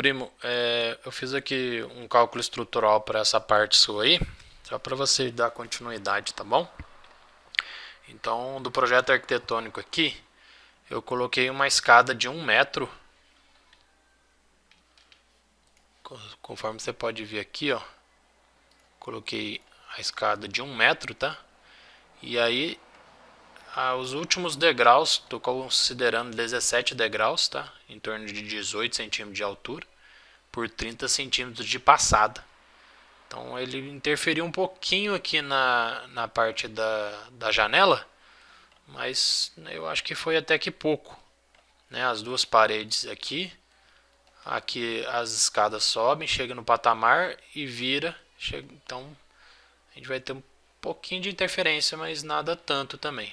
primo, é, eu fiz aqui um cálculo estrutural para essa parte sua aí, só para você dar continuidade, tá bom? Então, do projeto arquitetônico aqui, eu coloquei uma escada de um metro, conforme você pode ver aqui, ó, coloquei a escada de um metro, tá? E aí ah, os últimos degraus, estou considerando 17 degraus, tá? em torno de 18 centímetros de altura, por 30 centímetros de passada. Então ele interferiu um pouquinho aqui na, na parte da, da janela, mas eu acho que foi até que pouco. Né? As duas paredes aqui, aqui as escadas sobem, chega no patamar e vira. Chega, então a gente vai ter um pouquinho de interferência, mas nada tanto também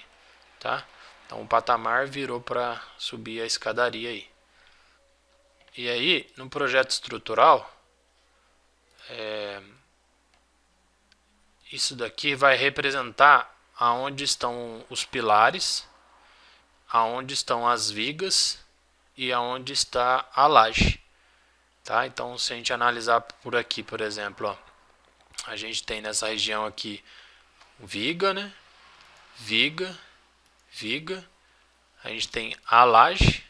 tá? Então o patamar virou para subir a escadaria aí. E aí, no projeto estrutural, é, isso daqui vai representar aonde estão os pilares, aonde estão as vigas e aonde está a laje. Tá? Então, se a gente analisar por aqui, por exemplo, ó, a gente tem nessa região aqui viga, né? Viga, viga, a gente tem a laje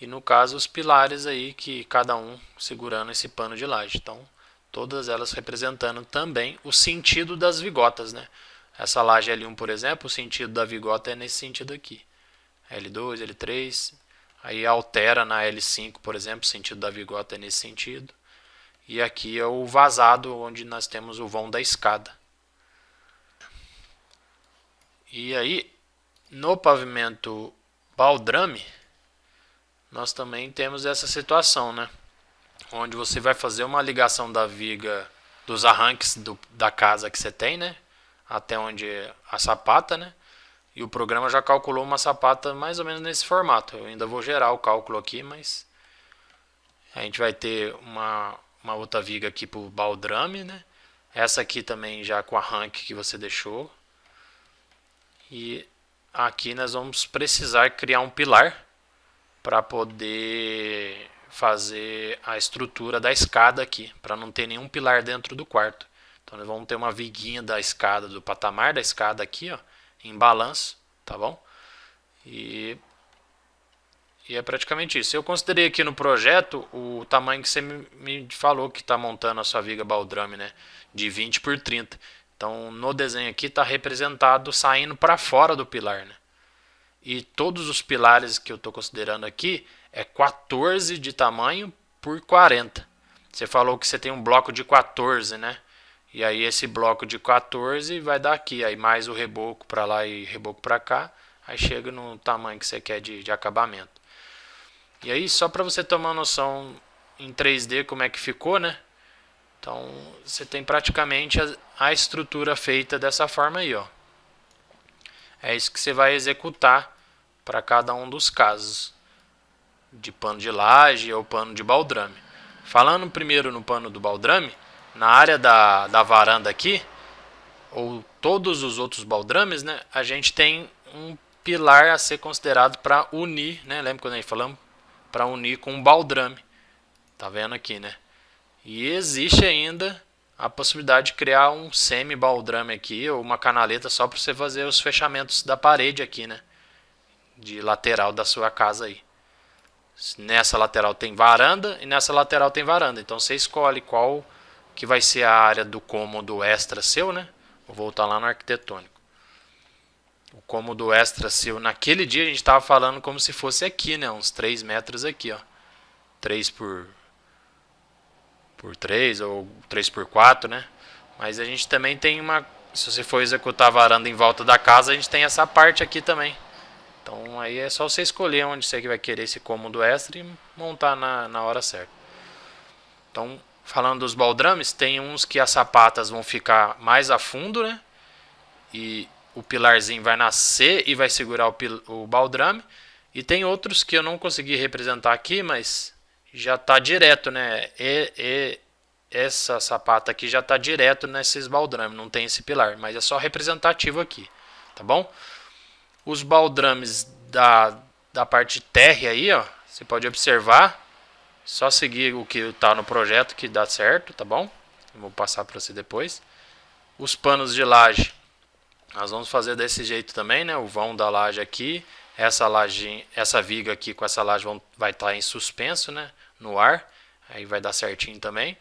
e no caso os pilares aí que cada um segurando esse pano de laje. Então, todas elas representando também o sentido das vigotas, né? Essa laje L1, por exemplo, o sentido da vigota é nesse sentido aqui. L2, L3, aí altera na L5, por exemplo, o sentido da vigota é nesse sentido. E aqui é o vazado, onde nós temos o vão da escada. E aí, no pavimento baldrame, nós também temos essa situação, né? Onde você vai fazer uma ligação da viga dos arranques do, da casa que você tem, né? Até onde a sapata, né? E o programa já calculou uma sapata mais ou menos nesse formato. Eu ainda vou gerar o cálculo aqui, mas a gente vai ter uma, uma outra viga aqui para o baldrame, né? Essa aqui também já com arranque que você deixou. E aqui nós vamos precisar criar um pilar para poder fazer a estrutura da escada aqui, para não ter nenhum pilar dentro do quarto. Então nós vamos ter uma viguinha da escada, do patamar da escada aqui, ó, em balanço, tá bom? E, e é praticamente isso. Eu considerei aqui no projeto o tamanho que você me falou que está montando a sua viga baldrame, né? De 20 por 30. Então, no desenho aqui está representado saindo para fora do pilar. Né? E todos os pilares que eu estou considerando aqui é 14 de tamanho por 40. Você falou que você tem um bloco de 14, né? E aí esse bloco de 14 vai dar aqui, aí mais o reboco para lá e reboco para cá, aí chega no tamanho que você quer de, de acabamento. E aí só para você tomar noção em 3D como é que ficou, né? Então, você tem praticamente a, a estrutura feita dessa forma aí, ó. É isso que você vai executar para cada um dos casos de pano de laje ou pano de baldrame. Falando primeiro no pano do baldrame, na área da, da varanda aqui, ou todos os outros baldrames, né, a gente tem um pilar a ser considerado para unir, né, lembra quando a gente falamos? Para unir com um baldrame. Tá vendo aqui, né? E existe ainda a possibilidade de criar um semi-baldrame aqui, ou uma canaleta só para você fazer os fechamentos da parede aqui, né? De lateral da sua casa aí. Nessa lateral tem varanda e nessa lateral tem varanda. Então você escolhe qual que vai ser a área do cômodo extra seu, né? Vou voltar lá no arquitetônico. O cômodo extra seu, naquele dia a gente estava falando como se fosse aqui, né? Uns 3 metros aqui, ó. 3 por por 3 ou 3 por 4, né? Mas a gente também tem uma, se você for executar a varanda em volta da casa, a gente tem essa parte aqui também. Então aí é só você escolher onde você vai querer esse cômodo extra e montar na, na hora certa. Então, falando dos baldrames, tem uns que as sapatas vão ficar mais a fundo, né? E o pilarzinho vai nascer e vai segurar o, o baldrame. E tem outros que eu não consegui representar aqui, mas já está direto, né? E, e, essa sapata aqui já está direto nesses baldrames, não tem esse pilar, mas é só representativo aqui, tá bom? Os baldrames da, da parte térrea aí, ó, você pode observar, Só seguir o que está no projeto que dá certo, tá bom? Eu vou passar para você depois. Os panos de laje, nós vamos fazer desse jeito também, né? O vão da laje aqui, essa laje, essa viga aqui com essa laje vão, vai estar tá em suspenso, né? No ar, aí vai dar certinho também.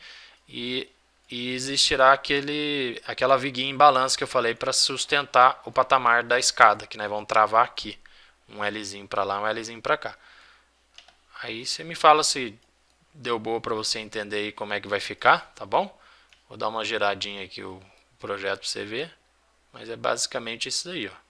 E, e existirá aquele, aquela viguinha em balanço que eu falei para sustentar o patamar da escada, que nós vamos travar aqui. Um Lzinho para lá, um Lzinho para cá. Aí você me fala se deu boa para você entender aí como é que vai ficar, tá bom? Vou dar uma giradinha aqui o projeto para você ver, mas é basicamente isso aí, ó.